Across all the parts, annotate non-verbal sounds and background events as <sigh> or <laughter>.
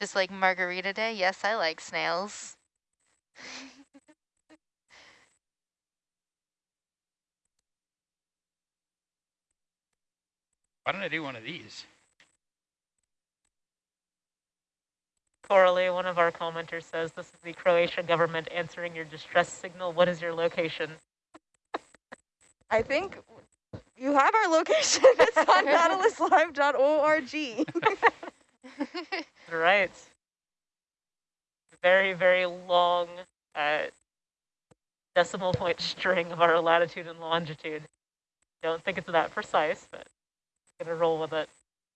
Just like margarita day? Yes, I like snails. <laughs> Why don't I do one of these? Coralie, one of our commenters says, this is the Croatian government answering your distress signal. What is your location? <laughs> I think you have our location. <laughs> it's on nautiluslive.org. <laughs> right. Very, very long uh, decimal point string of our latitude and longitude. Don't think it's that precise, but gonna roll with it.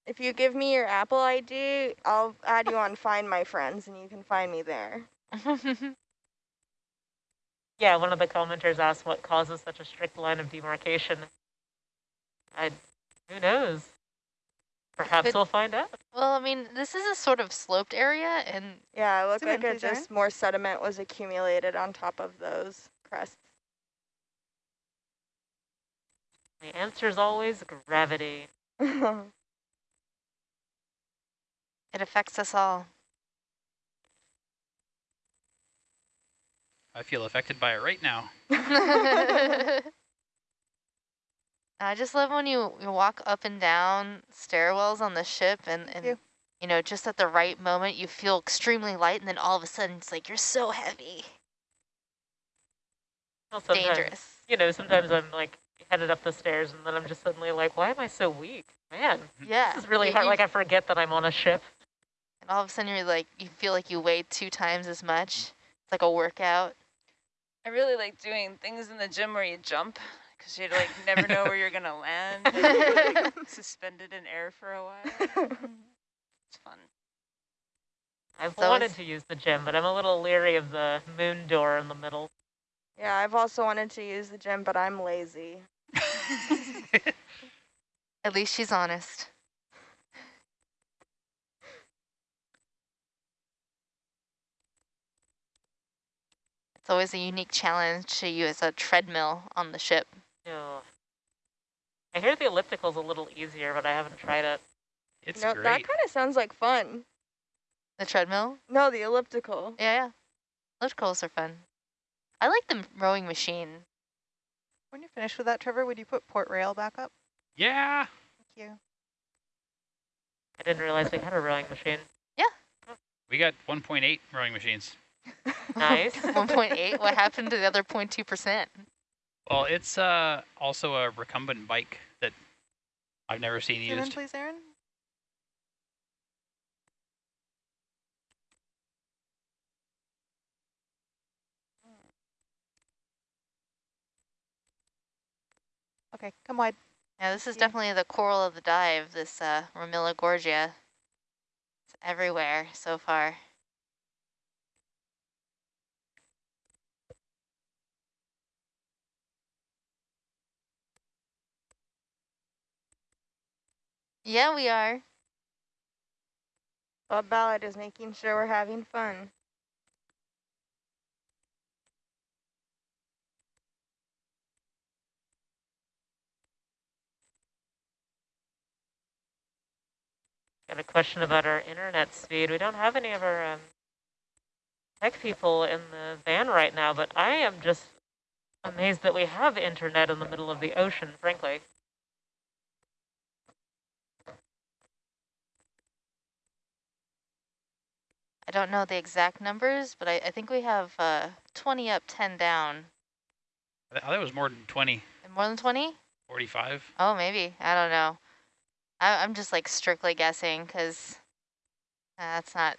If you give me your Apple ID, I'll add you on <laughs> Find My Friends, and you can find me there. <laughs> yeah, one of the commenters asked what causes such a strict line of demarcation. I, who knows? Perhaps Could, we'll find out. Well, I mean, this is a sort of sloped area, and yeah, it looked like it just more sediment was accumulated on top of those crests. The answer is always gravity. <laughs> It affects us all. I feel affected by it right now. <laughs> <laughs> I just love when you, you walk up and down stairwells on the ship and, and you. you know, just at the right moment you feel extremely light and then all of a sudden it's like you're so heavy. Well, Dangerous. You know, sometimes I'm like headed up the stairs and then I'm just suddenly like, why am I so weak? Man, <laughs> yeah. this is really hard. Like I forget that I'm on a ship. And all of a sudden you're like, you feel like you weigh two times as much. It's like a workout. I really like doing things in the gym where you jump because you like never know where you're going to land. <laughs> like, suspended in air for a while. <laughs> It's fun. I've so wanted to use the gym, but I'm a little leery of the moon door in the middle. Yeah, I've also wanted to use the gym, but I'm lazy. <laughs> At least she's honest. It's always a unique challenge to use a treadmill on the ship. Yeah. I hear the elliptical's a little easier, but I haven't tried it. It's no, great. That kind of sounds like fun. The treadmill? No, the elliptical. Yeah, yeah. Ellipticals are fun. I like the rowing machine. When you're finished with that, Trevor, would you put port rail back up? Yeah. Thank you. I didn't realize we had a rowing machine. Yeah. We got 1.8 rowing machines. Nice. <laughs> 1.8. What happened to the other 0.2%? Well, it's uh, also a recumbent bike that I've never seen Zoom used. In, please, Aaron. Okay, come wide. Yeah, this is yeah. definitely the coral of the dive, this uh, Gorgia. It's everywhere so far. Yeah, we are. Bob Ballard is making sure we're having fun. Got a question about our internet speed. We don't have any of our um, tech people in the van right now, but I am just amazed that we have internet in the middle of the ocean, frankly. Don't know the exact numbers, but I, I think we have uh, 20 up, 10 down. I thought it was more than 20. More than 20? 45. Oh, maybe. I don't know. I, am just like strictly guessing because uh, that's not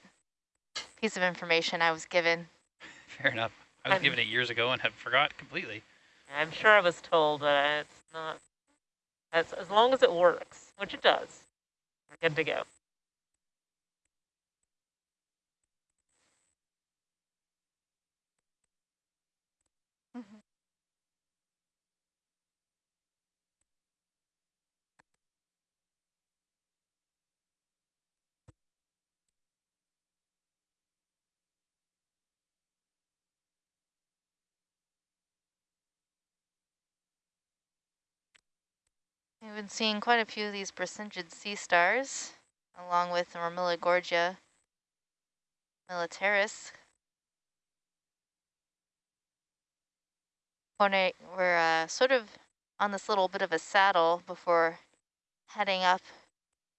a piece of information I was given. <laughs> Fair enough. I was I'm, given it years ago and have forgot completely. I'm sure I was told that it's not, as, as long as it works, which it does, we're good to go. We've been seeing quite a few of these Brisingid sea stars, along with the Gorgia. militaris. We're uh, sort of on this little bit of a saddle before heading up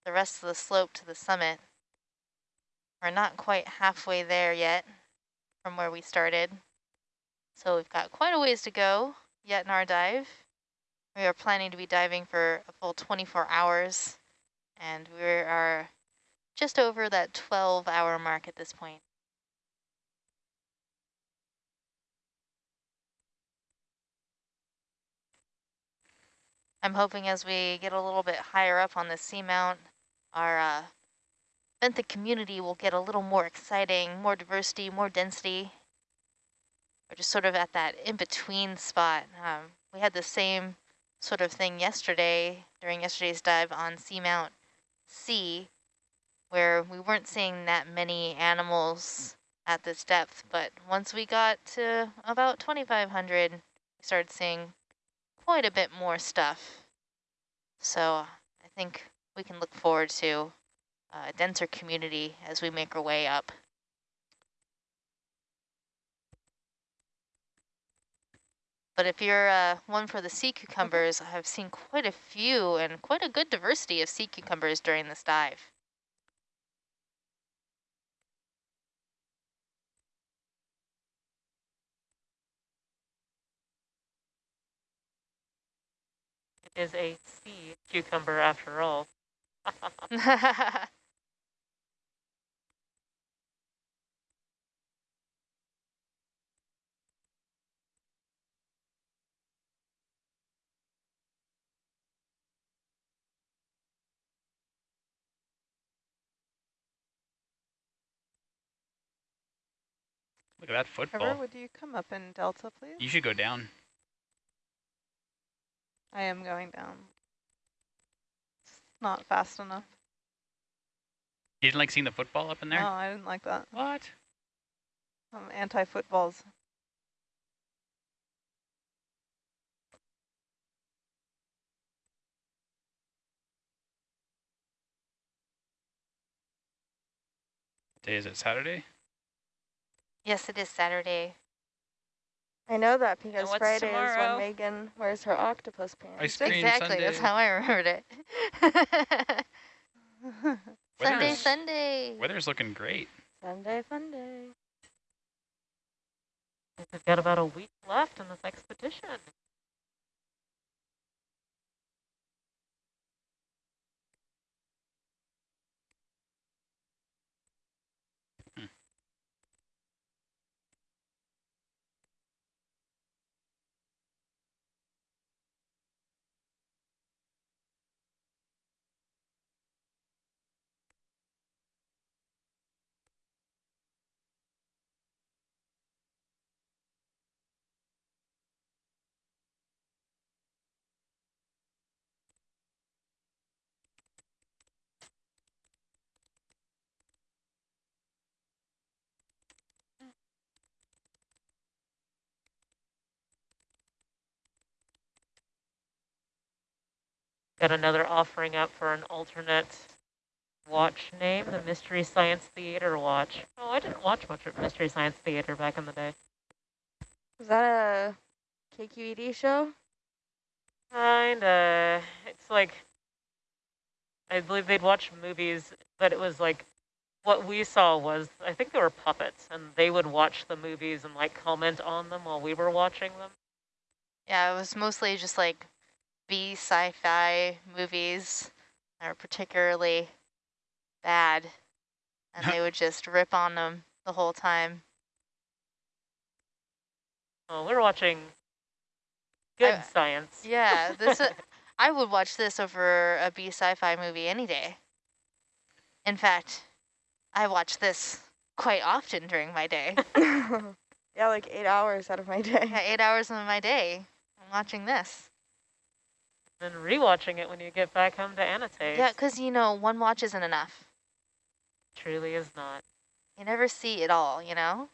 the rest of the slope to the summit. We're not quite halfway there yet from where we started. So we've got quite a ways to go yet in our dive. We are planning to be diving for a full 24 hours and we are just over that 12 hour mark at this point. I'm hoping as we get a little bit higher up on the seamount, our uh, benthic community will get a little more exciting, more diversity, more density. We're just sort of at that in-between spot. Um, we had the same sort of thing yesterday during yesterday's dive on Seamount C, where we weren't seeing that many animals at this depth, but once we got to about 2,500, we started seeing quite a bit more stuff. So I think we can look forward to uh, a denser community as we make our way up. But if you're uh, one for the sea cucumbers, I've seen quite a few and quite a good diversity of sea cucumbers during this dive. is a sea cucumber after all. <laughs> <laughs> Look at that football. Trevor, would you come up in Delta, please? You should go down. I am going down. It's not fast enough. You didn't like seeing the football up in there? No, I didn't like that. What? I'm anti-footballs. Day is it Saturday? Yes, it is Saturday. I know that because what's Friday is when Megan wears her octopus pants. Ice cream exactly, that's how I remembered it. <laughs> Sunday, Weather's- Sunday. Weather's looking great. Sunday, fun day. We've got about a week left in this expedition. Got another offering up for an alternate watch name, the Mystery Science Theater Watch. Oh, I didn't watch much of Mystery Science Theater back in the day. Was that a KQED show? Kinda. It's like, I believe they'd watch movies, but it was like, what we saw was, I think they were puppets, and they would watch the movies and like comment on them while we were watching them. Yeah, it was mostly just like B sci-fi movies that were particularly bad, and they would just rip on them the whole time. Oh, we're watching good I- science. Yeah, this uh, <laughs> I would watch this over a B sci-fi movie any day. In fact, I watch this quite often during my day. <laughs> <laughs> yeah, like eight hours out of my day. Yeah, eight hours of my day, I'm watching this. And rewatching it when you get back home to annotate. Yeah, because you know, one watch isn't enough. Truly is not. You never see it all, you know?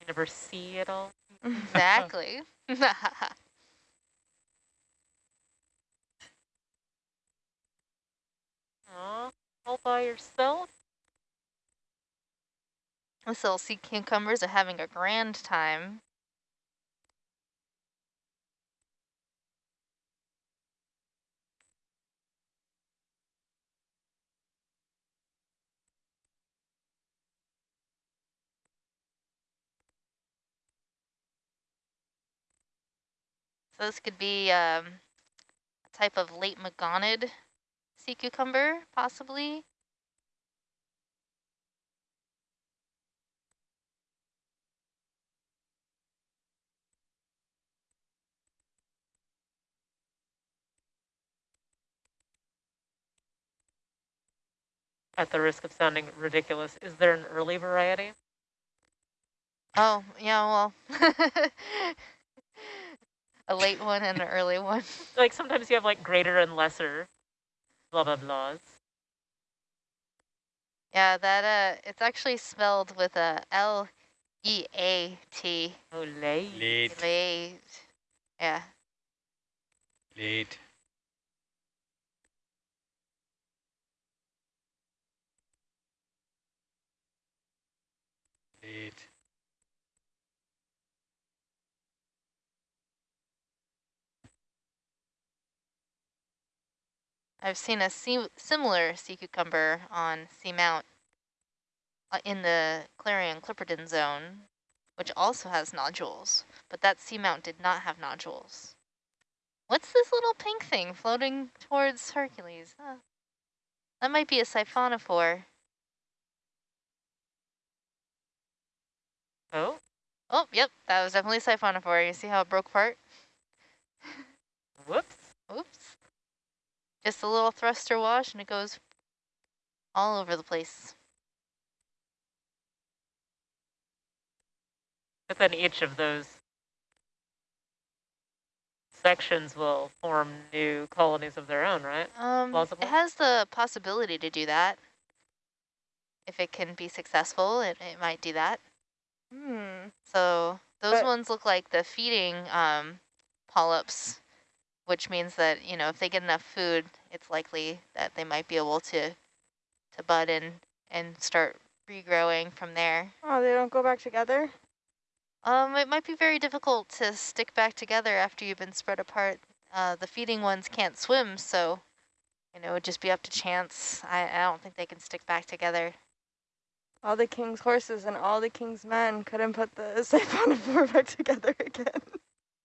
You never see it all. Exactly. <laughs> <laughs> Aw, all by yourself? These little sea cucumbers are having a grand time. So this could be um, a type of laetmogonid sea cucumber, possibly. At the risk of sounding ridiculous, is there an early variety? Oh, yeah, well. <laughs> a late one and an early one. <laughs> Like sometimes you have like greater and lesser blah blah blahs. Yeah, that uh it's actually spelled with a L E A T. Oh, late. Late. Late. Yeah. Late. Late. I've seen a sea similar sea cucumber on Seamount uh, in the Clarion Clipperton zone, which also has nodules, but that seamount did not have nodules. What's this little pink thing floating towards Hercules? Huh. That might be a siphonophore. Oh, Oh, yep, that was definitely a siphonophore. You see how it broke apart? <laughs> whoops. Oops. Just a little thruster wash and it goes all over the place. But then each of those sections will form new colonies of their own, right? Um, Plausible? it has the possibility to do that. If it can be successful, it, it might do that. Hmm. So those But- ones look like the feeding um, polyps, which means that, you know, if they get enough food, it's likely that they might be able to to bud and, and start regrowing from there. Oh, they don't go back together? Um, it might be very difficult to stick back together after you've been spread apart. Uh, the feeding ones can't swim, so, you know, it would just be up to chance. I, I don't think they can stick back together. All the king's horses and all the king's men couldn't put the <laughs> siphonophore back together again.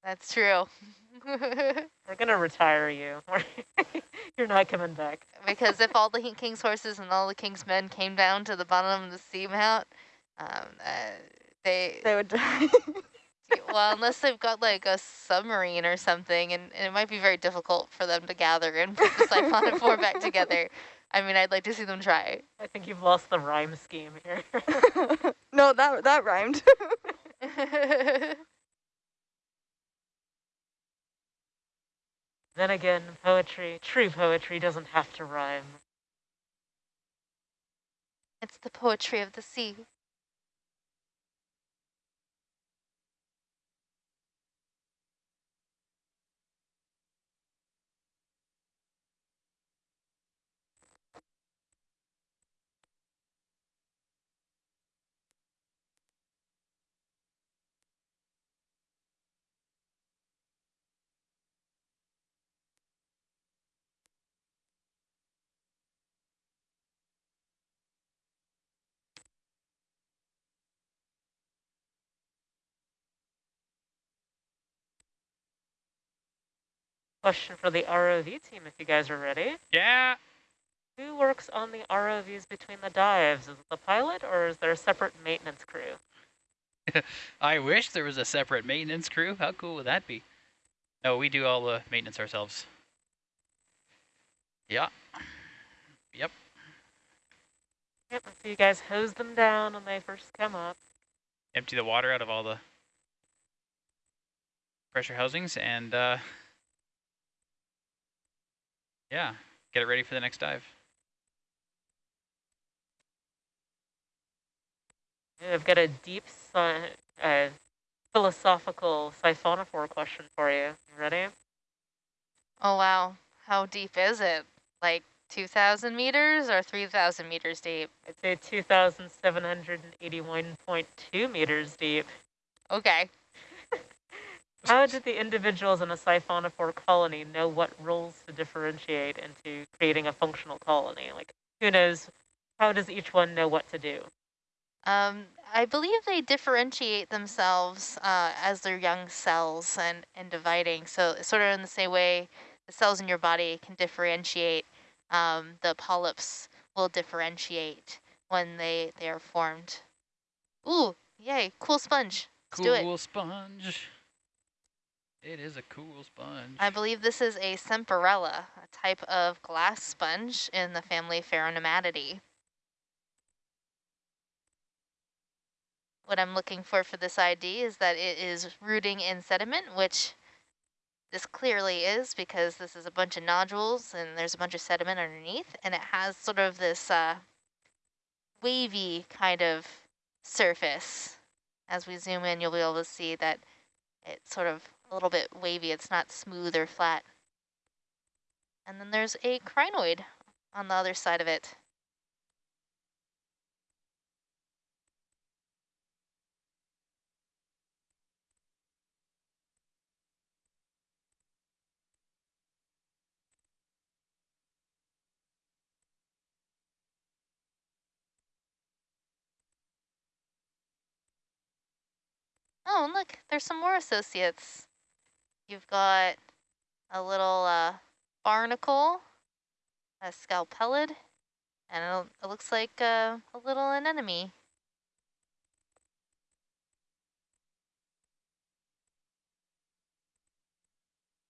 That's true. <laughs> <laughs> We're gonna retire you. <laughs> You're not coming back. because if all the king's horses and all the king's men came down to the bottom of the seamount, um, uh, they, They would die. <laughs> well, unless they've got like a submarine or something, and, and it might be very difficult for them to gather and put the siphonophore back together. I mean, I'd like to see them try. I think you've lost the rhyme scheme here. no, that that rhymed. Then again, poetry, true poetry doesn't have to rhyme. it's the poetry of the sea. Question for the ROV team, if you guys are ready. Yeah. Who works on the ROVs between the dives? Is it the pilot or is there a separate maintenance crew? <laughs> I wish there was a separate maintenance crew. How cool would that be? No, we do all the maintenance ourselves. Yeah. Yep. Yep, so you guys hose them down when they first come up. Empty the water out of all the pressure housings and uh, yeah, get it ready for the next dive. I've got a deep uh, philosophical siphonophore question for you. You ready? Oh, wow. How deep is it? Like 2,000 meters or 3,000 meters deep? I'd say 2,781.2 meters deep. Okay. How did the individuals in a siphonophore colony know what roles to differentiate into creating a functional colony? Like, who knows? How does each one know what to do? Um, I believe they differentiate themselves uh, as their young cells and, and dividing. So sort of in the same way the cells in your body can differentiate, um, the polyps will differentiate when they, they are formed. Ooh, yay, cool sponge. Let's do it. Cool sponge. It is a cool sponge. I believe this is a Semperella, a type of glass sponge in the family Pheronematidae. What I'm looking for for this ID is that it is rooting in sediment, which this clearly is because this is a bunch of nodules and there's a bunch of sediment underneath and it has sort of this uh, wavy kind of surface. As we zoom in, you'll be able to see that it sort of a little bit wavy. It's not smooth or flat. And then there's a crinoid on the other side of it. Oh, look, there's some more associates. You've got a little uh, barnacle, a scalpellid, and it, it looks like uh, a little anemone.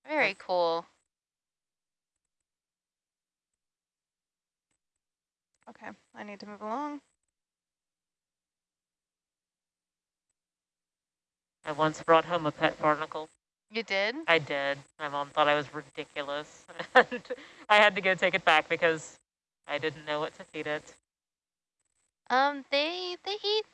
Very cool. Okay, I need to move along. I once brought home a pet barnacle. You did? I did. My mom thought I was ridiculous. <laughs> and I had to go take it back because I didn't know what to feed it. Um, they they eat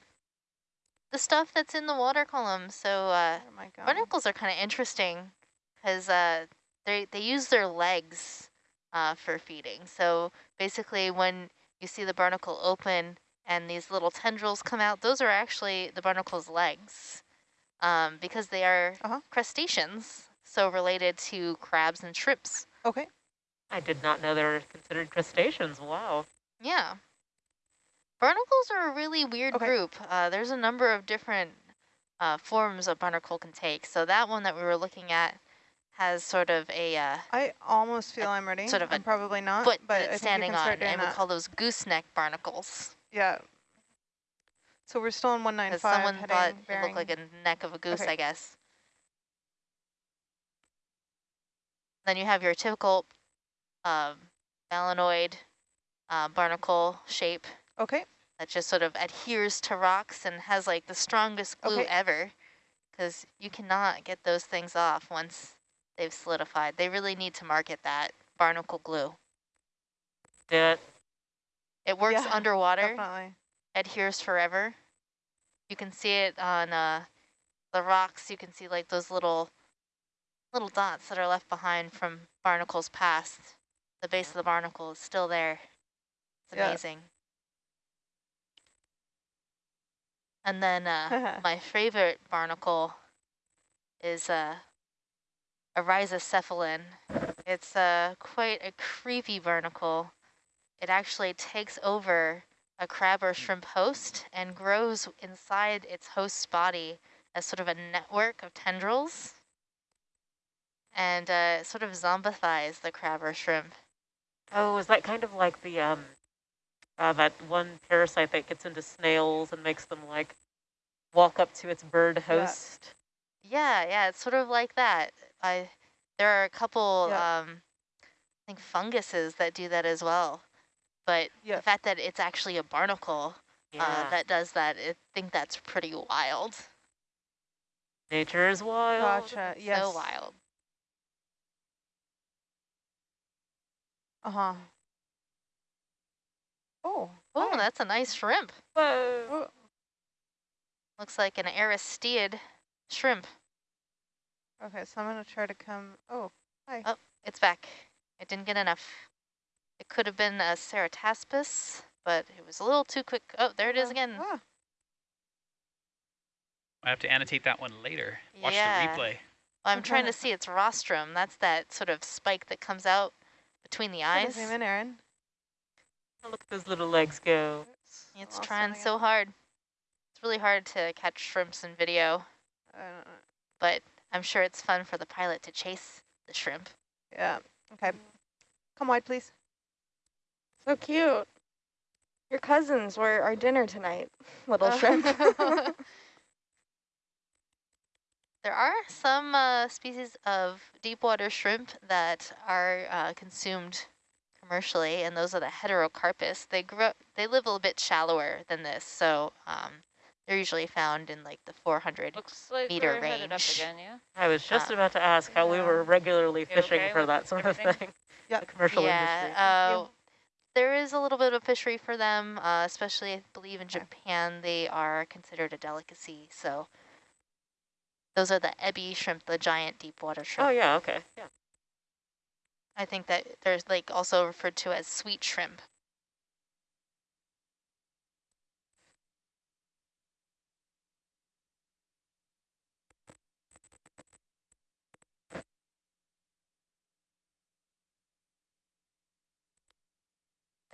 the stuff that's in the water column. So uh, Oh my god. barnacles are kind of interesting because uh, they they use their legs uh, for feeding. So basically, when you see the barnacle open and these little tendrils come out, those are actually the barnacle's legs um, because they are Uh-huh. crustaceans, so related to crabs and shrimps. Okay. I did not know they were considered crustaceans. Wow. Yeah. Barnacles are a really weird Okay. group. Uh, there's a number of different uh, forms a barnacle can take. So that one that we were looking at has sort of a uh, I almost feel I'm ready. sort of a I'm probably not, foot but that I it's standing on, start doing and we call those gooseneck barnacles. yeah. So we're still in Because 195 someone heading thought it looked like a neck of a goose, Okay. I guess. Then you have your typical um, balanoid uh, barnacle shape Okay. that just sort of adheres to rocks and has like the strongest glue Okay. ever because you cannot get those things off once they've solidified. They really need to market that barnacle glue. Do it. It works Yeah, underwater, Definitely. Adheres forever. You can see it on uh, the rocks. You can see like those little little dots that are left behind from barnacles past. The base of the barnacle is still there. It's Yeah. amazing. And then uh, <laughs> my favorite barnacle is uh, a rhizocephalan. It's uh, quite a creepy barnacle. It actually takes over a crab or shrimp host and grows inside its host's body as sort of a network of tendrils and uh, sort of zombifies the crab or shrimp. Oh, is that kind of like the um, uh, that one parasite that gets into snails and makes them like walk up to its bird Yeah. host? Yeah, yeah, it's sort of like that. I there are a couple Yeah. um I think funguses that do that as well. But Yeah. the fact that it's actually a barnacle Yeah. uh, that does that, I think that's pretty wild. Nature is wild. Gotcha. Yes. So wild. Uh-huh. Oh. Oh, that's a nice shrimp. Whoa. Looks like an aristeid shrimp. okay, so I'm going to try to come. Oh, hi. Oh, It's back. It didn't get enough. It could have been a Cerataspis, but it was a little too quick. Oh, there it is Oh, again. I have to annotate that one later. Watch Yeah. the replay. Well, I'm trying to see its rostrum. That's that sort of spike that comes out between the put eyes. Zoom in, Aaron. Look at those little legs go. It's Lost trying so hard. It's really hard to catch shrimps in video, I don't know. but I'm sure it's fun for the pilot to chase the shrimp. Yeah. Okay. Come wide, please. So cute. Your cousins were our dinner tonight, <laughs> little <laughs> shrimp. <laughs> There are some uh, species of deep water shrimp that are uh, consumed commercially, and those are the heterocarpus. They grow, they live a little bit shallower than this, so um, they're usually found in like the 400. Looks like Meter we're headed up range. again, yeah? I was just Ah. about to ask how we were regularly fishing okay for that sort of thing. Yeah. The commercial yeah, industry. uh, there is a little bit of fishery for them, uh, especially I believe in. Japan. They are considered a delicacy. So those are the ebi shrimp, the giant deep water shrimp. Oh yeah, okay. Yeah. I think that there's like also referred to as sweet shrimp.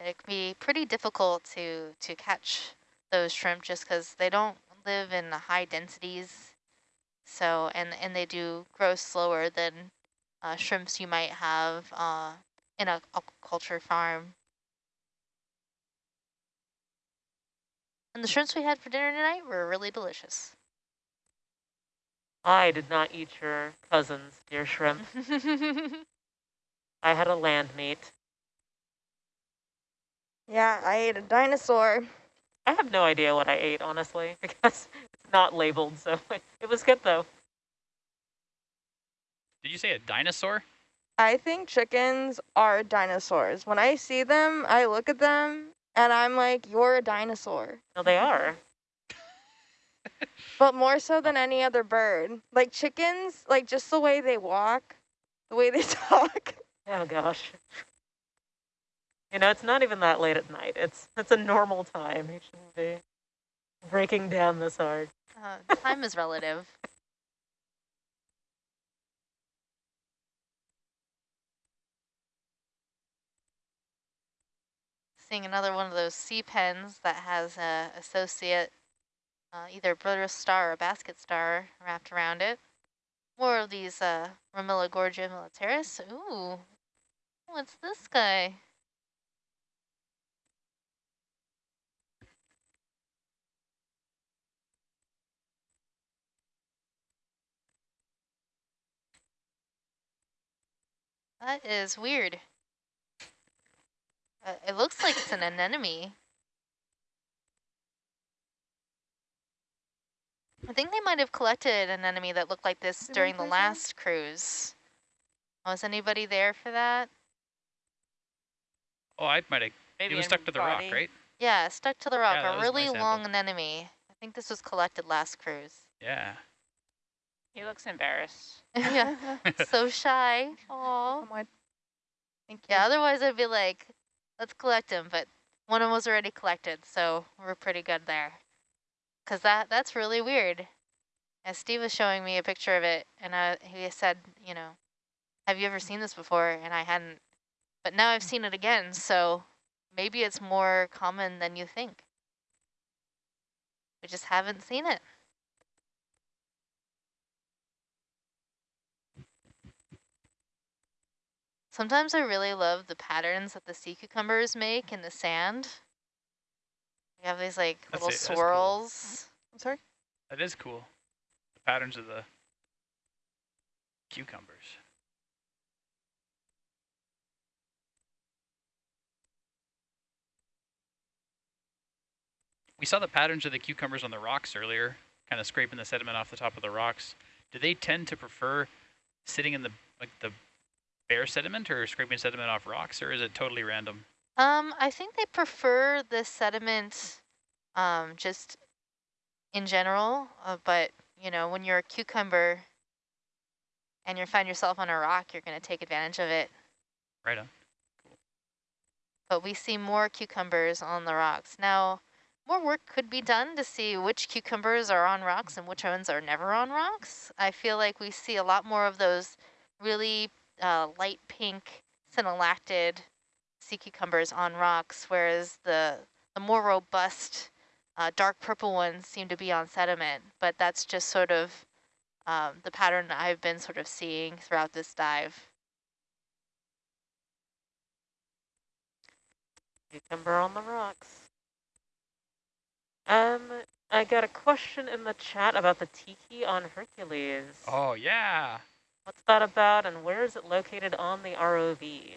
It can be pretty difficult to, to catch those shrimp just because they don't live in the high densities. So, and, and they do grow slower than uh, shrimps you might have uh, in a aquaculture farm. And the shrimps we had for dinner tonight were really delicious. I did not eat your cousin's dear shrimp. <laughs> I had a land meat. Yeah, I ate a dinosaur. I have no idea what I ate, honestly, <laughs> because it's not labeled, so <laughs> it was good though. Did you say a dinosaur? I think chickens are dinosaurs. When I see them, I look at them and I'm like, you're a dinosaur. No, they are. But more so than any other bird. Like chickens, like just the way they walk, the way they <laughs> talk. Oh gosh. You know, it's not even that late at night. It's it's a normal time. You shouldn't be breaking down this hard. Uh, time is relative. Seeing another one of those sea pens that has a associate, uh, either brittle star or basket star wrapped around it. More of these uh, Romilogorgia militaris. Ooh, what's this guy? That is weird. Uh, it looks like it's an anemone. I think they might have collected an anemone that looked like this Zoom in, during the please, Aaron. last cruise. Was anybody there for that? Oh, I might have. Maybe It was stuck to the rock, right? Yeah, stuck to the rock, Yeah, a really my sample. long anemone. I think this was collected last cruise. Yeah. He looks embarrassed. <laughs> yeah, <laughs> so shy. Aw. Come wide. Thank you. Yeah, otherwise I'd be like, let's collect them, but one of them was already collected, so we're pretty good there. Because that, that's really weird. As Steve was showing me a picture of it, and uh, he said, you know, have you ever seen this before? And I hadn't. But now I've seen it again, so maybe it's more common than you think. We just haven't seen it. Sometimes I really love the patterns that the sea cucumbers make in the sand. You have these like That's little it, that's cool. swirls. I'm sorry. That is cool. The patterns of the cucumbers. We saw the patterns of the cucumbers on the rocks earlier, kind of scraping the sediment off the top of the rocks. Do they tend to prefer sitting in the like the bare sediment or scraping sediment off rocks, or is it totally random? Um, I think they prefer the sediment um, just in general, uh, but you know, when you're a cucumber and you find yourself on a rock, you're going to take advantage of it. Right on. but we see more cucumbers on the rocks. Now, more work could be done to see which cucumbers are on rocks and which ones are never on rocks. I feel like we see a lot more of those really uh, light pink synallactid sea cucumbers on rocks, whereas the, the more robust uh, dark purple ones seem to be on sediment, but that's just sort of um, the pattern I've been sort of seeing throughout this dive. Cucumber on the rocks. Um, I got a question in the chat about the tiki on Hercules. Oh, yeah. What's that about and where is it located on the ROV?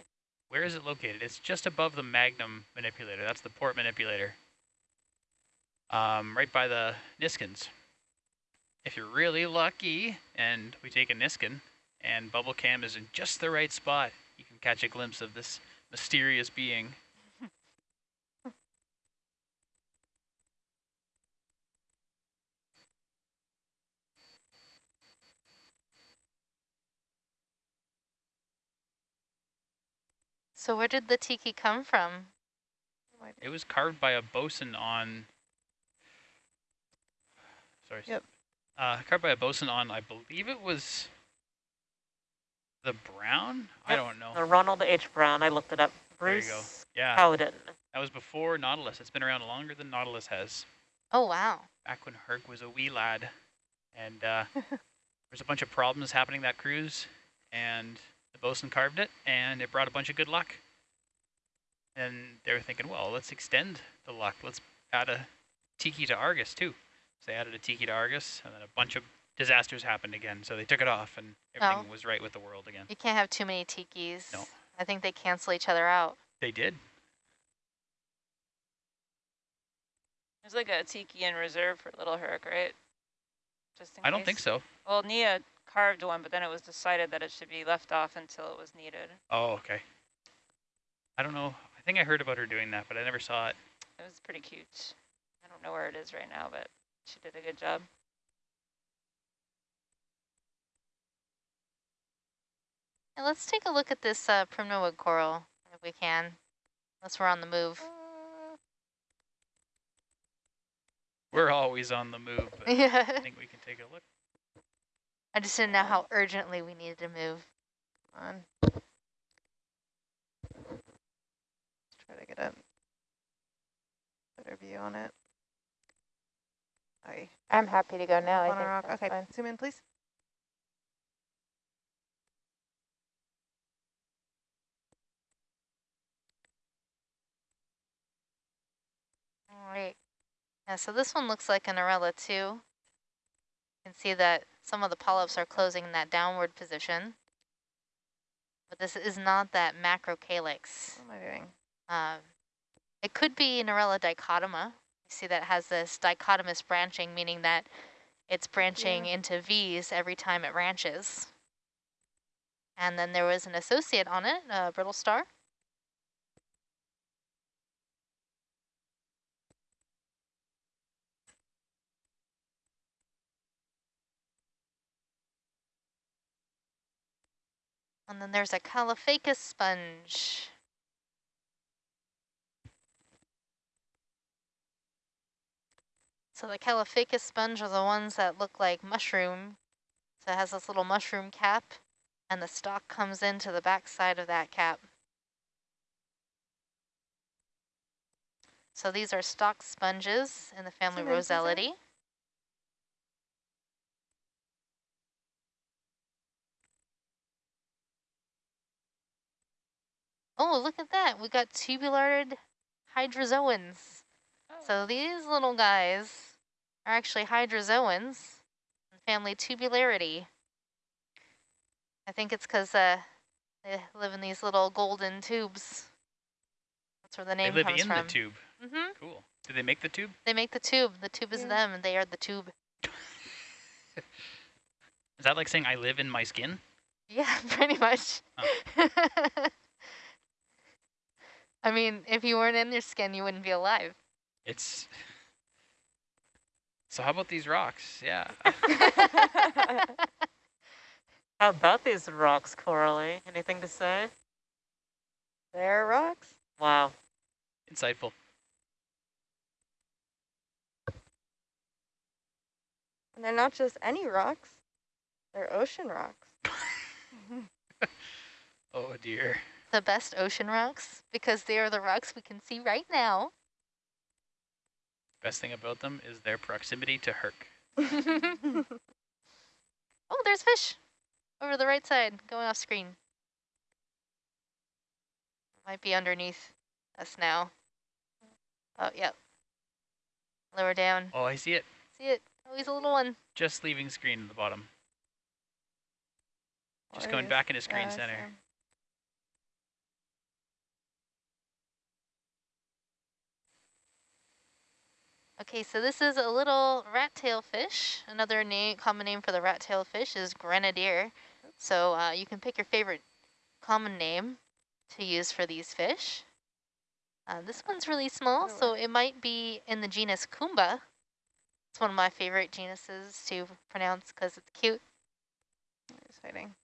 Where is it located? It's just above the Magnum manipulator. That's the port manipulator. Um, right by the Niskins. If you're really lucky and we take a Niskin and bubble cam is in just the right spot, you can catch a glimpse of this mysterious being. So where did the tiki come from? It was carved by a bosun on. Sorry. Yep. Uh, carved by a bosun on, I believe it was the Brown. I don't know. The Ronald H. Brown, I looked it up. Bruce There you go. Yeah, Howden. that was before Nautilus. It's been around longer than Nautilus has. Oh, wow. Back when Herc was a wee lad, and uh, <laughs> there's a bunch of problems happening that cruise, and the bosun carved it, and it brought a bunch of good luck. And they were thinking, well, let's extend the luck. Let's add a tiki to Argus too. So they added a tiki to Argus, and then a bunch of disasters happened again. So they took it off, and everything was right with the world again. You can't have too many tikis. No. I think they cancel each other out. They did. There's like a tiki in reserve for Little Herc, right? Just in I don't think so. Well, Nia carved one, but then it was decided that it should be left off until it was needed. Oh, okay. I don't know. I think I heard about her doing that, but I never saw it. It was pretty cute. I don't know where it is right now, but she did a good job. And let's take a look at this uh, primnoid coral, if we can, unless we're on the move. We're always on the move, but I <laughs> think we can take a look. I just didn't know how urgently we needed to move. on. Let's try to get a better view on it. I I'm happy to go now. I on a think rock. Okay, fine. zoom in, please. All right. Yeah, so this one looks like a Narella too. You can see that some of the polyps are closing in that downward position. But this is not that macrocalyx. What am I doing? Um, it could be Narella dichotoma. You see that it has this dichotomous branching, meaning that it's branching into V's every time it branches. And then there was an associate on it, a brittle star. And then there's a Caulophacus sponge. So the Caulophacus sponge are the ones that look like mushroom. So it has this little mushroom cap, and the stalk comes into the back side of that cap. So these are stalk sponges in the family Zoom in, please, Anne. Rossellidae. Oh, look at that. We got tubularid hydrozoans. So these little guys are actually hydrozoans, in family Tubulariidae. I think it's because uh, they live in these little golden tubes. That's where the name comes from. They live in from. the tube. Mm -hmm. Cool. Do they make the tube? They make the tube. The tube is Yeah. them, and they are the tube. <laughs> Is that like saying I live in my skin? Yeah, <laughs> pretty much. <laughs> I mean, if you weren't in your skin, you wouldn't be alive. It's. So how about these rocks? Yeah. <laughs> How about these rocks, Coralie? Anything to say? They're rocks. Wow. Insightful. And they're not just any rocks, they're ocean rocks. <laughs> Oh dear. The best ocean rocks because they are the rocks we can see right now. Best thing about them is their proximity to Herc. <laughs> oh, there's fish over the right side going off screen. Might be underneath us now. Oh, yep. Lower down. Oh, I see it. See it? Oh, he's a little one. Just leaving screen at the bottom. Just going back into screen center. Okay, so this is a little rat-tail fish. Another name, common name for the rat-tail fish is grenadier. So uh, you can pick your favorite common name to use for these fish. Uh, this one's really small, so it might be in the genus Kumba. It's one of my favorite genuses to pronounce because it's cute. He's hiding.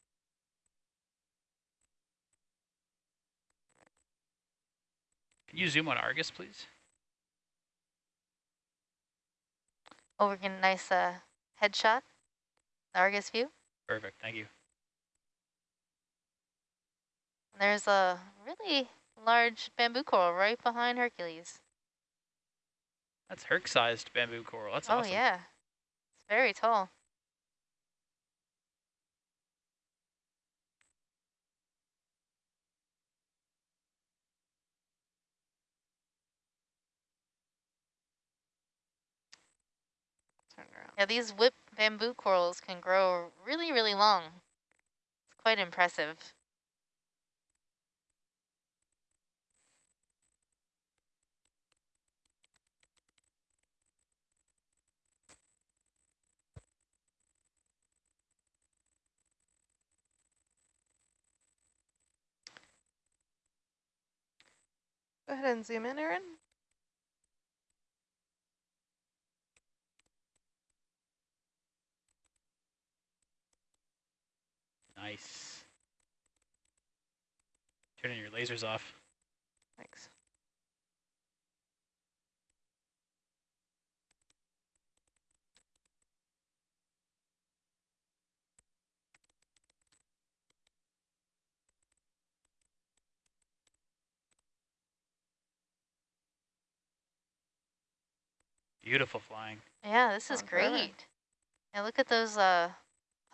Can you zoom on Argus, please? Oh, we're getting a nice uh, headshot, the Argus view. Perfect. Thank you. There's a really large bamboo coral right behind Hercules. That's Herc-sized bamboo coral. That's oh, awesome. yeah. It's very tall. Yeah, these whip bamboo corals can grow really, really long. It's quite impressive. Go ahead and zoom in, Aaron. Nice. Turning your lasers off. Thanks. Beautiful flying. Yeah, this is Gone forever. great. Yeah, look at those uh,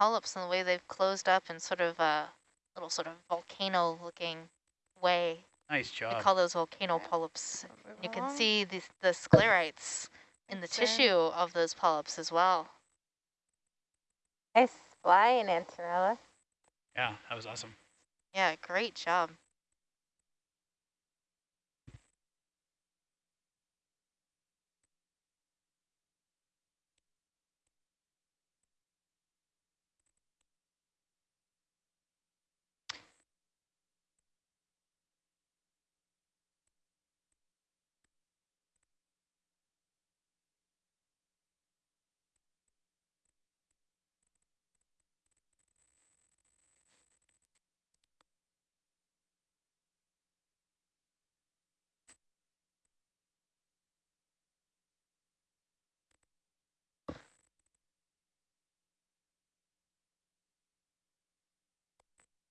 polyps and the way they've closed up in sort of a little sort of volcano-looking way. Nice job. job. call those volcano polyps. You can along. see the, the sclerites in the Thanks, Aaron. tissue of those polyps as well. Nice flying, Antonella. Yeah, that was awesome. Yeah, great job.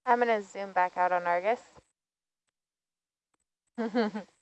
I'm going to zoom back out on Argus. <laughs>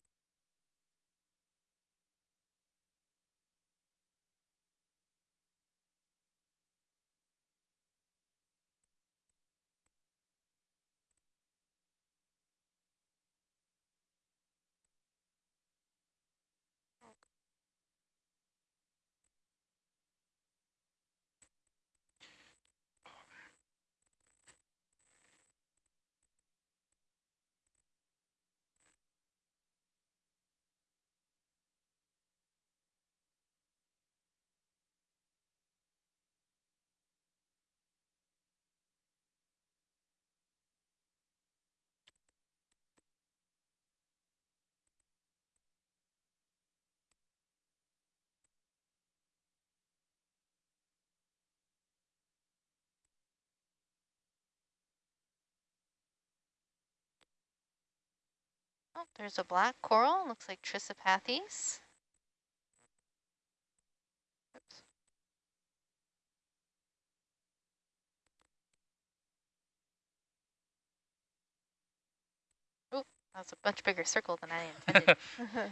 Oh, there's a black coral. Looks like Trissopathes. Oops. That's a much bigger circle than I intended.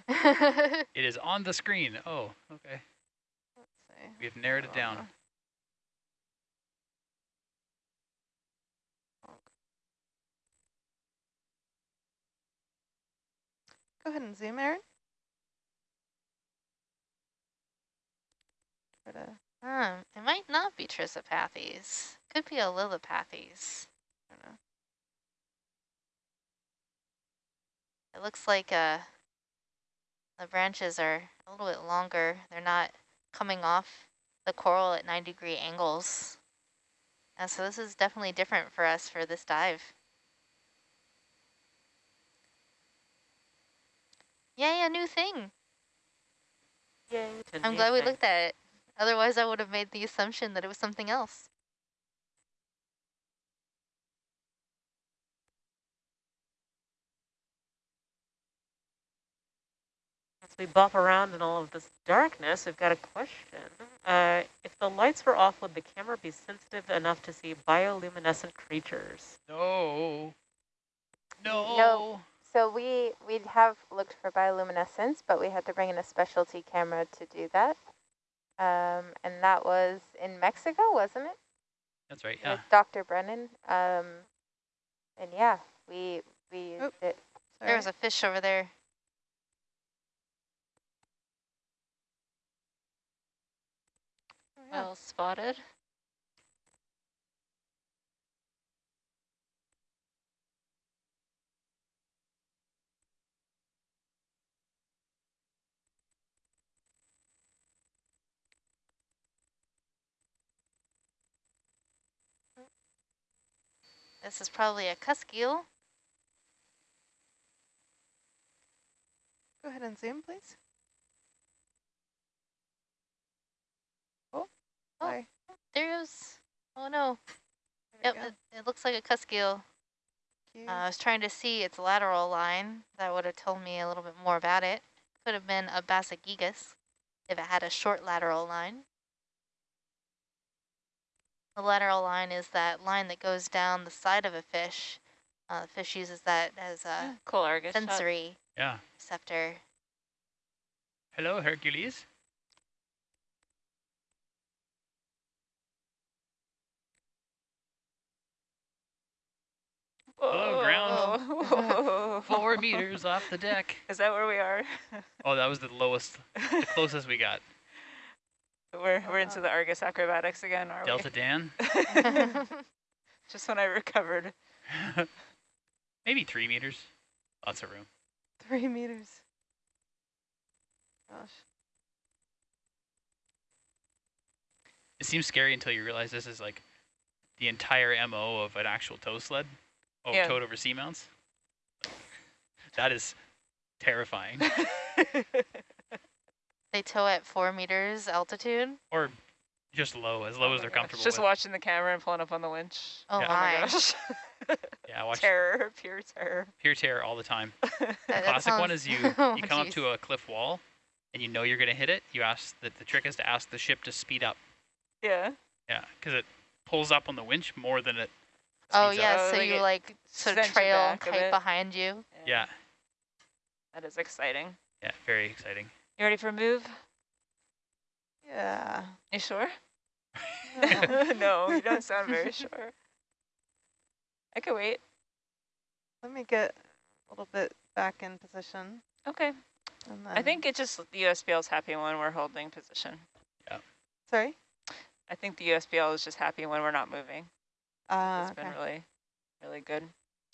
<laughs> <laughs> it is on the screen. Oh, okay. Let's see. We've narrowed it down. Go ahead and zoom, Aaron. Hmm, it might not be Trissopathes. Could be a Lillipathes. I don't know. It looks like uh, the branches are a little bit longer. They're not coming off the coral at 90 degree angles. And so this is definitely different for us for this dive. Yay, a new thing. Yay. I'm new glad we thing. looked at it. Otherwise, I would have made the assumption that it was something else. As we bop around in all of this darkness, we've got a question. Uh, if the lights were off, would the camera be sensitive enough to see bioluminescent creatures? No. No. No. So we we have looked for bioluminescence, but we had to bring in a specialty camera to do that. Um, and that was in Mexico, wasn't it? That's right. Yeah. With Dr. Brennan. Um, and yeah, we we used Oop. it. sorry. There was a fish over there. Oh, yeah. Well spotted. This is probably a cusk eel. Go ahead and zoom, please. Oh, Oh. sorry. There goes. Oh no. Yep, it, it looks like a cusk eel. Uh, I was trying to see its lateral line. That would have told me a little bit more about it. Could have been a Bassogigas if it had a short lateral line. The lateral line is that line that goes down the side of a fish. Uh, the fish uses that as a Cool Argus shot. sensory Yeah. receptor. Hello, Hercules. Hello, ground. Whoa. <laughs> Four <laughs> meters off the deck. Is that where we are? Oh, that was the lowest, the closest we got. <laughs> we're we're into the uh-huh. Argus acrobatics again, are Delta Dan. <laughs> <laughs> Just when I recovered. <laughs> Maybe three meters. Lots of room. Three meters. Gosh. It seems scary until you realize this is like the entire MO of an actual tow sled. Oh, Yeah. towed over seamounts. That is terrifying. They tow at four meters altitude. or just low, as low Oh as they're gosh, comfortable Just with. watching the camera and pulling up on the winch. Oh Yeah. Oh my my. gosh. <laughs> Yeah, watch terror, pure terror. pure terror all the time. <laughs> That- The that classic one is you oh, <laughs> you come up to a cliff wall and you know you're going to hit it. You ask that the trick is to ask the ship to speed up. Yeah. Yeah, because it pulls up on the winch more than it. Oh speeds up. yeah, Oh, so like you like sort of trail back kite behind you. Yeah, That is exciting. yeah, very exciting. You ready for a move? Yeah. You sure? Yeah. <laughs> no, you don't sound very <laughs> sure. I could wait. Let me get a little bit back in position. Okay. I think it just the USBL is happy when we're holding position. Yeah. Sorry. I think the USBL is just happy when we're not moving. Uh, it's okay. been really, really good.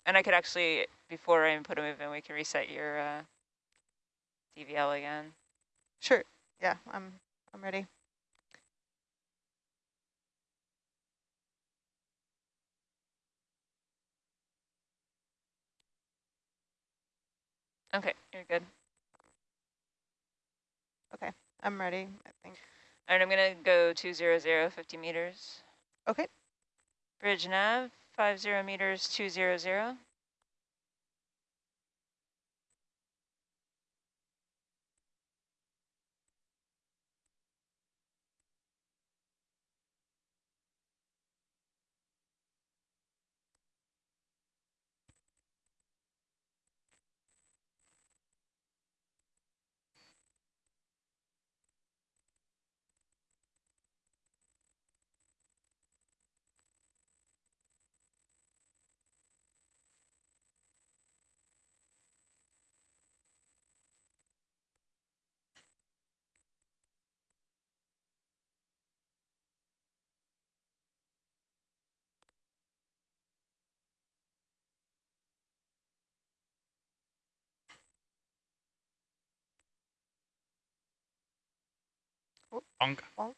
And I could actually, before I even put a move in, we can reset your uh, DVL again. Sure. Yeah, I'm I'm ready. Okay, you're good. Okay, I'm ready. I think. All right, I'm gonna go 200, 50 meters. Okay. Bridge nav, 50 meters, 200. Bonk. Bonk.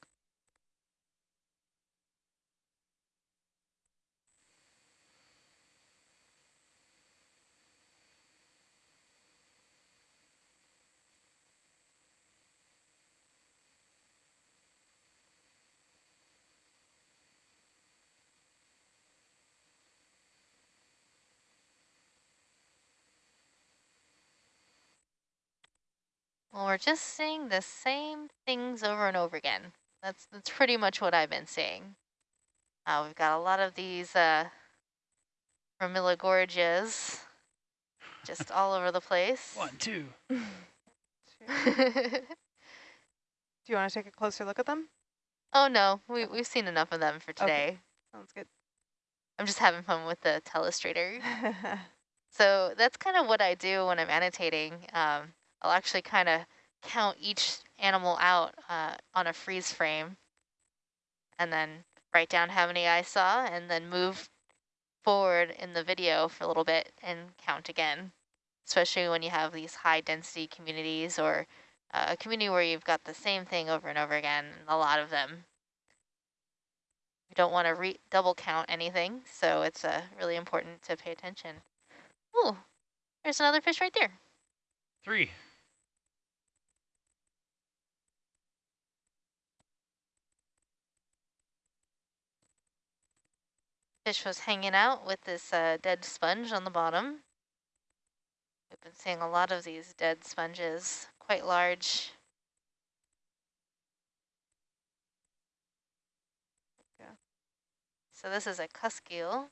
Well, we're just seeing the same things over and over again. That's that's pretty much what I've been seeing. Uh, we've got a lot of these uh, Gorges just all over the place. One, two. <laughs> Do you want to take a closer look at them? oh no, we, we've seen enough of them for today. Sounds good. I'm just having fun with the telestrator. <laughs> So that's kind of what I do when I'm annotating. Um, I'll actually kind of count each animal out uh, on a freeze frame and then write down how many I saw and then move forward in the video for a little bit and count again, especially when you have these high density communities or uh, a community where you've got the same thing over and over again, a lot of them. You don't want to double count anything, so it's uh, really important to pay attention. Ooh, there's another fish right there. Three. Fish was hanging out with this uh, dead sponge on the bottom. We've been seeing a lot of these dead sponges, quite large. So this is a cusk eel.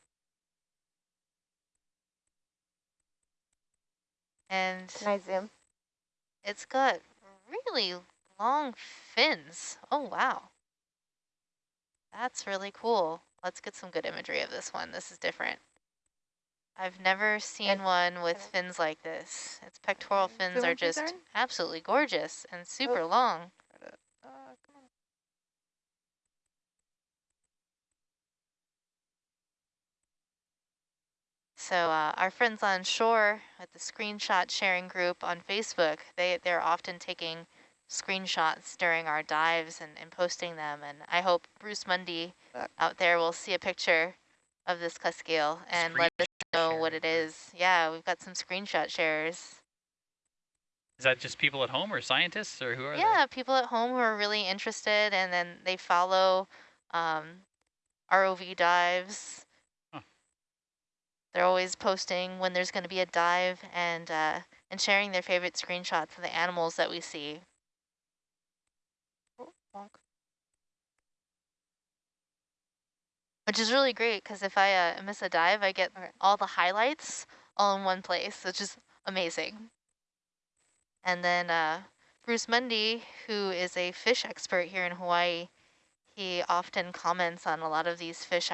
And Can I zoom? it's got really long fins. Oh, wow. That's really cool. Let's get some good imagery of this one. This is different. I've never seen one with fins like this. Its pectoral fins are just absolutely gorgeous and super long. Uh. So uh, our friends on shore at the screenshot sharing group on Facebook, they, they're often taking screenshots during our dives and, and posting them. And I hope Bruce Mundy out there will see a picture of this cusk eel and let us know what it is. Yeah, we've got some screenshot shares. Is that just people at home or scientists or who are Yeah, people at home who are really interested and then they follow um, ROV dives. Huh. They're always posting when there's going to be a dive and uh, and sharing their favorite screenshots of the animals that we see. Which is really great because if I uh, miss a dive, I get all the highlights all in one place, which is amazing. And then uh, Bruce Mundy, who is a fish expert here in Hawaii, he often comments on a lot of these fish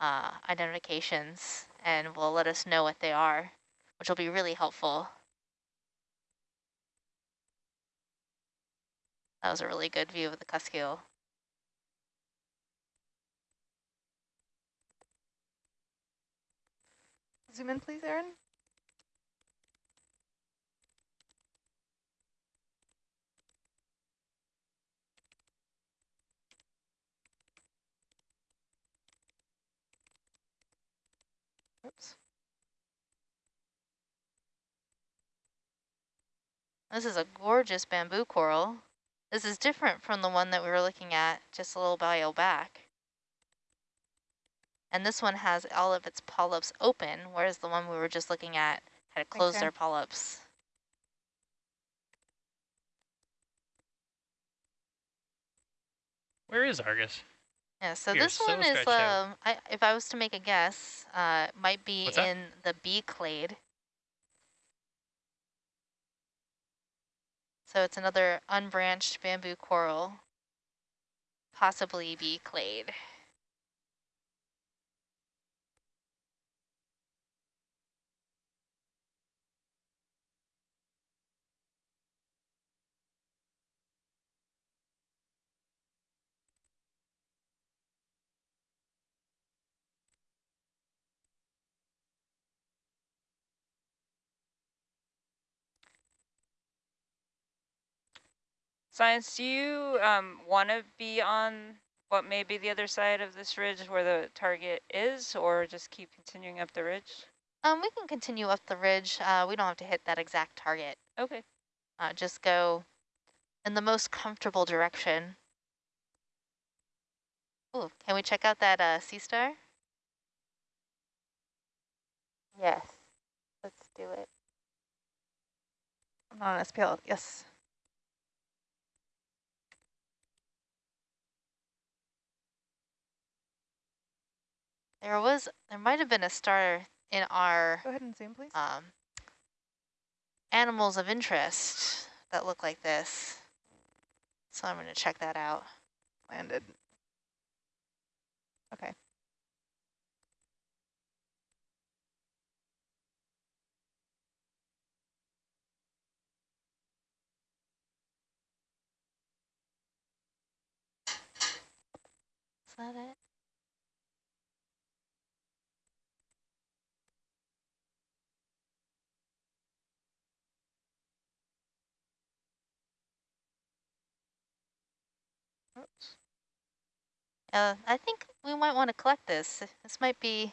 uh, identifications and will let us know what they are, which will be really helpful. That was a really good view of the cusk. Zoom in, please, Erin. Oops. This is a gorgeous bamboo coral. This is different from the one that we were looking at just a little while back. And this one has all of its polyps open, whereas the one we were just looking at had closed Erin. their polyps. Where is Argus? Yeah, so You're this so one is, um, I, if I was to make a guess, uh, might be What's that? in the B clade. So it's another unbranched bamboo coral, possibly B clade. Science, do you um, want to be on what may be the other side of this ridge where the target is, or just keep continuing up the ridge? Um, we can continue up the ridge. Uh, we don't have to hit that exact target. Okay. Uh, just go in the most comfortable direction. Ooh, can we check out that uh, sea star? Yes. Let's do it. I'm not on SPL. Yes. There was, there might have been a star in our Go ahead and zoom, please. um, animals of interest that look like this. So I'm going to check that out. Landed. Okay. Is that it? Oops. Uh, I think we might want to collect this. This might be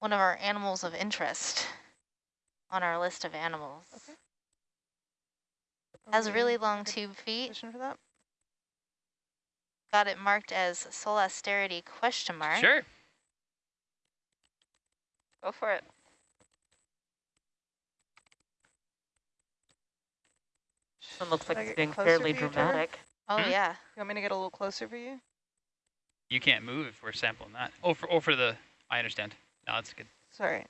one of our animals of interest on our list of animals. Okay. Has Are really long good tube feet. Position for that. Got it marked as Solasteridae question mark. Sure. Go for it. One looks like it's being fairly for you, dramatic. Oh Hmm? yeah. You want me to get a little closer for you? You can't move if we're sampling that. Oh, for, oh, for the, I understand. No, that's good. Sorry.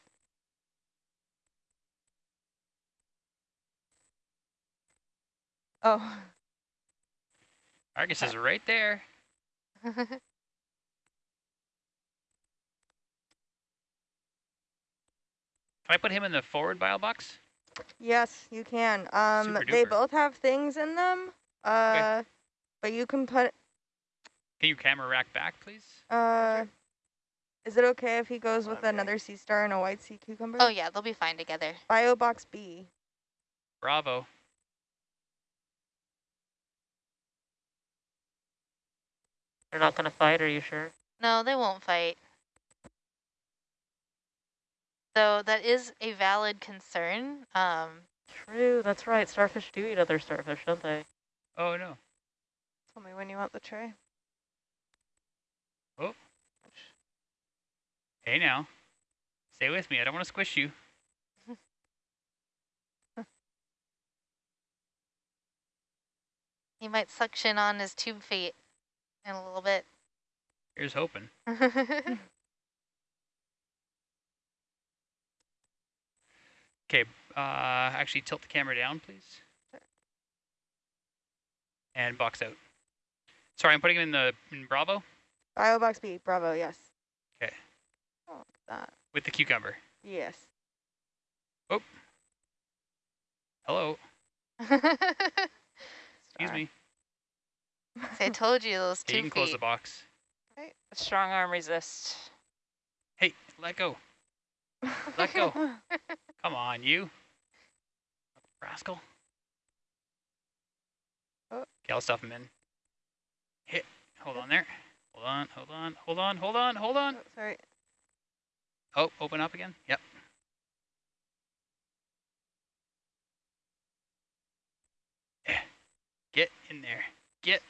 Oh, Argus is right there. <laughs> Can I put him in the forward bio box? Yes, you can. Um, they both have things in them. Uh, but you can put. Can you camera rack back, please? Uh, is it okay if he goes with Okay. another sea star and a white sea cucumber? oh yeah, they'll be fine together. Bio box B. Bravo. They're not going to fight, are you sure? No, they won't fight. So that is a valid concern. Um, True, that's right. Starfish do eat other starfish, don't they? Oh, no. Tell me when you want the tray. Oh. Hey, now. Stay with me. I don't want to squish you. <laughs> he might suction on his tube feet in a little bit. Here's hoping. <laughs> Okay, uh, actually tilt the camera down, please. And box out. Sorry, I'm putting him in the in Bravo Bio box B. Bravo. Yes. Oh, that. with the cucumber. Yes. Oh. Hello, <laughs> excuse me. I told you those Okay, you tube can close the feet. box. Strong arm resist. Hey, let go. <laughs> Let go. Come on, you. Rascal. Oh. Okay, I'll stuff him in. Hit. Hold on there. Hold on, hold on, hold on, hold on, hold on. Oh, sorry. Oh, open up again. Yep. Yeah. Get in there. Get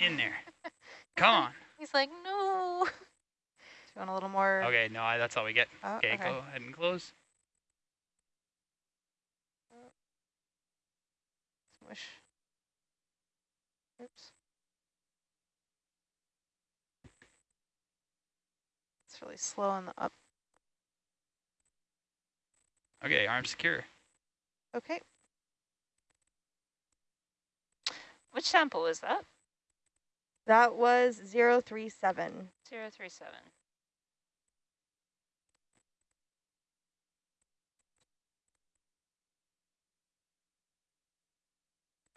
in there. <laughs> Come on. He's like, no. Do you want a little more? Okay, no, I- that's all we get. Oh, Okay, okay. go ahead and close. Smush. Oops. It's really slow on the up. Okay, arm secure. Okay. Which sample was that? That was 037. Zero three seven.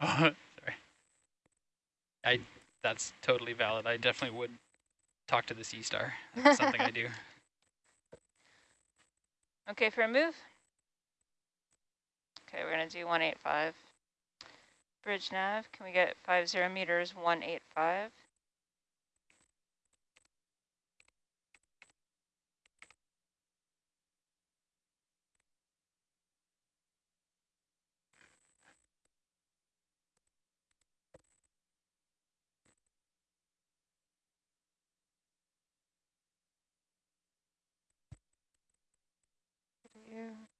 <laughs> Sorry. I that's totally valid. I definitely would talk to the sea star. <laughs> That's something I do. Okay, for a move. Okay, we're gonna do one eight five. Bridge nav, can we get five zero meters, one eight five? Yeah.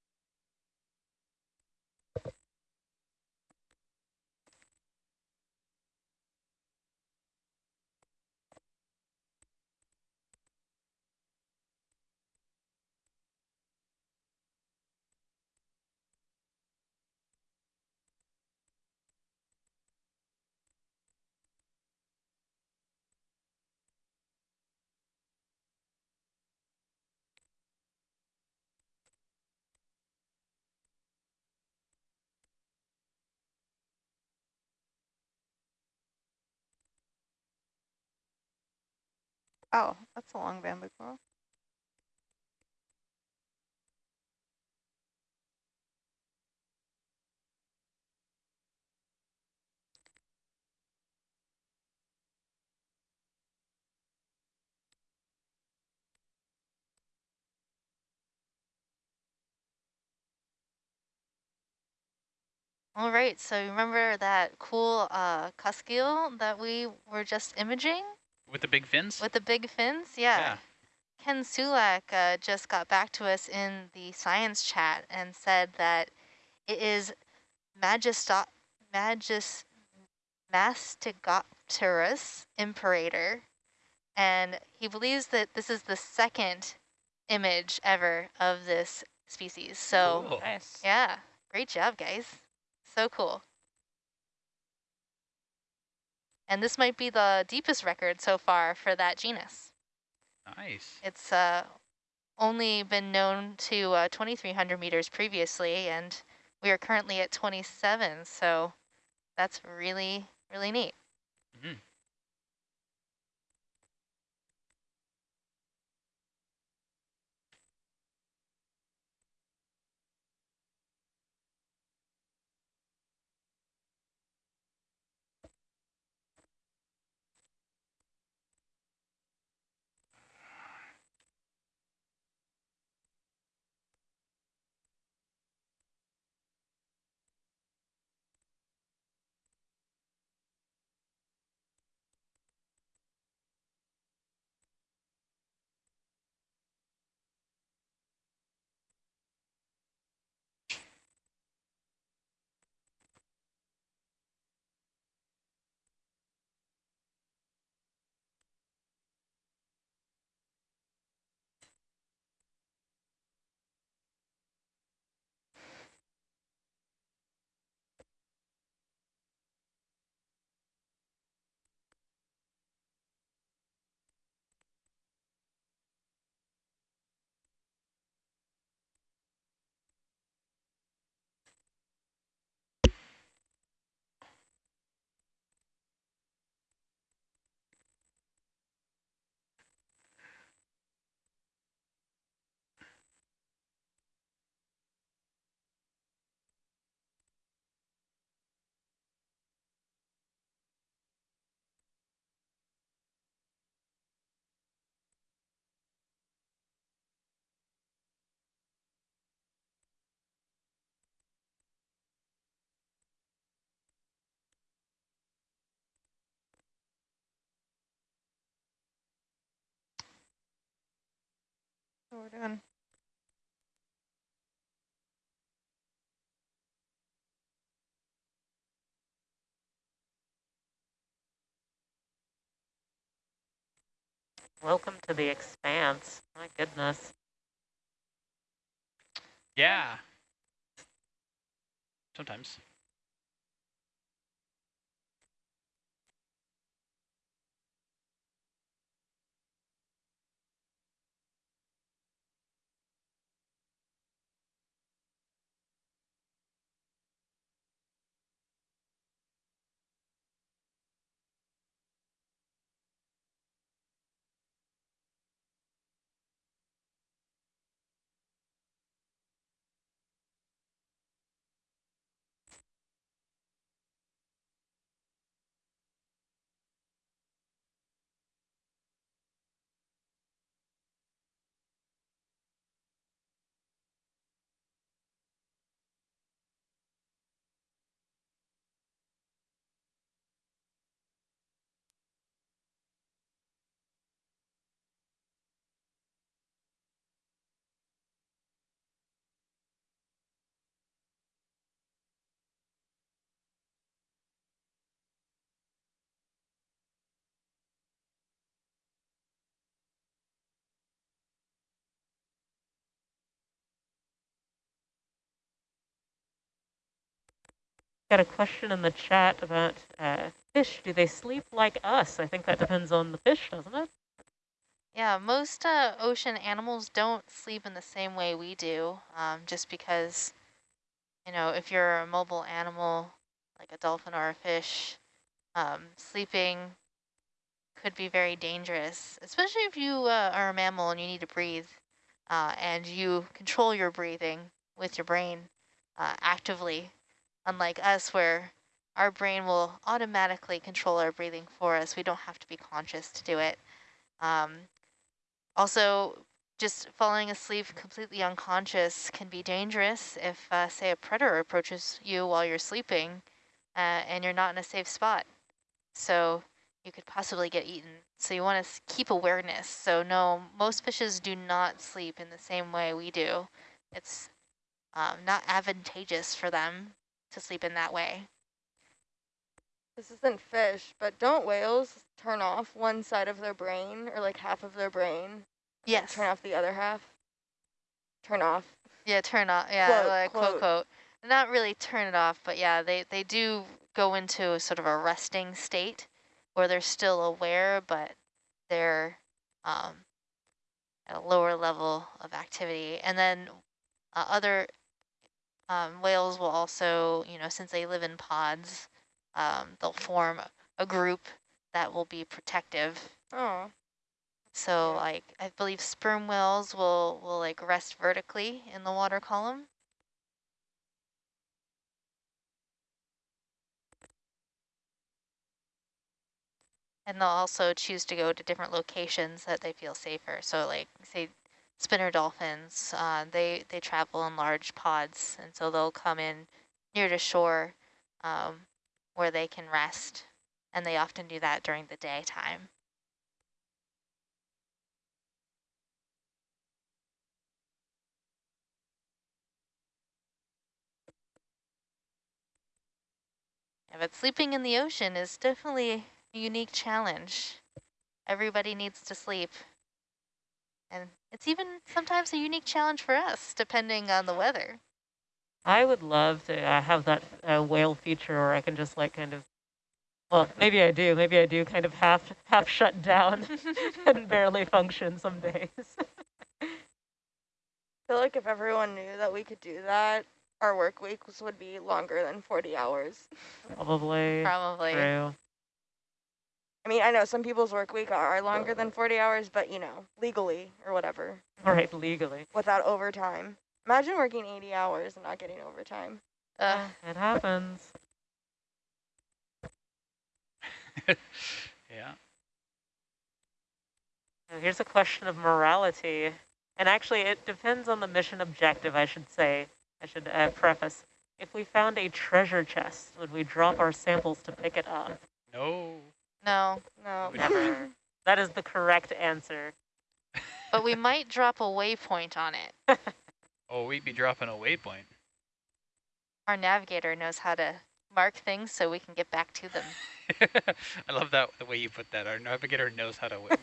Oh, that's a long bamboo coral. All right, so remember that cool uh, cusk that we were just imaging With the big fins? with the big fins? Yeah. Yeah. Ken Sulak uh, just got back to us in the science chat and said that it is Magisto Magis Mastigopterus imperator, and he believes that this is the second image ever of this species. So, Cool. Nice. yeah, great job, guys. So cool. And this might be the deepest record so far for that genus. Nice. It's uh, only been known to uh, 2,300 meters previously, and we are currently at 27, so that's really, really neat. So we're doing Welcome to the expanse. My goodness. Yeah. Sometimes. Got a question in the chat about uh, fish. Do they sleep like us? I think that depends on the fish, doesn't it? Yeah, most uh, ocean animals don't sleep in the same way we do, um, just because, you know, if you're a mobile animal, like a dolphin or a fish, um, sleeping could be very dangerous, especially if you uh, are a mammal and you need to breathe, uh, and you control your breathing with your brain uh, actively, unlike us where our brain will automatically control our breathing for us. We don't have to be conscious to do it. Um, also, just falling asleep completely unconscious can be dangerous if, uh, say, a predator approaches you while you're sleeping uh, and you're not in a safe spot. So you could possibly get eaten. So you want to keep awareness. So no, most fishes do not sleep in the same way we do. It's um, not advantageous for them to sleep in that way. This isn't fish, but don't whales turn off one side of their brain or like half of their brain? Yes. Turn off the other half? Turn off. Yeah, turn off. Yeah, Quote, like quote, quote. quote. Not really turn it off, but yeah, they, they do go into sort of a resting state where they're still aware, but they're um, at a lower level of activity. And then uh, other um, whales will also, you know, since they live in pods, um, they'll form a group that will be protective Oh, so like I believe sperm whales will will like rest vertically in the water column. And they'll also choose to go to different locations that they feel safer. So like say spinner dolphins, uh, they, they travel in large pods and so they'll come in near to shore um, where they can rest. And they often do that during the daytime. But sleeping in the ocean is definitely a unique challenge. Everybody needs to sleep. And it's even sometimes a unique challenge for us, depending on the weather. I would love to uh, have that uh, whale feature where I can just like kind of, well, maybe I do, maybe I do kind of half half shut down <laughs> and <laughs> barely function some days. I feel like if everyone knew that we could do that, our work weeks would be longer than 40 hours. Probably Probably. true. I mean, I know some people's work week are longer than 40 hours, but you know, legally or whatever, All right, legally. without overtime. Imagine working 80 hours and not getting overtime. Uh, It happens. <laughs> yeah. Now, Here's a question of morality. And actually, it depends on the mission objective, I should say. I should uh, preface. If we found a treasure chest, would we drop our samples to pick it up? No. No, No. <laughs> Never. that is the correct answer. but we might drop a waypoint on it. <laughs> Oh, we'd be dropping a waypoint. Our navigator knows how to mark things so we can get back to them. <laughs> I love that the way you put that. Our navigator knows how to mark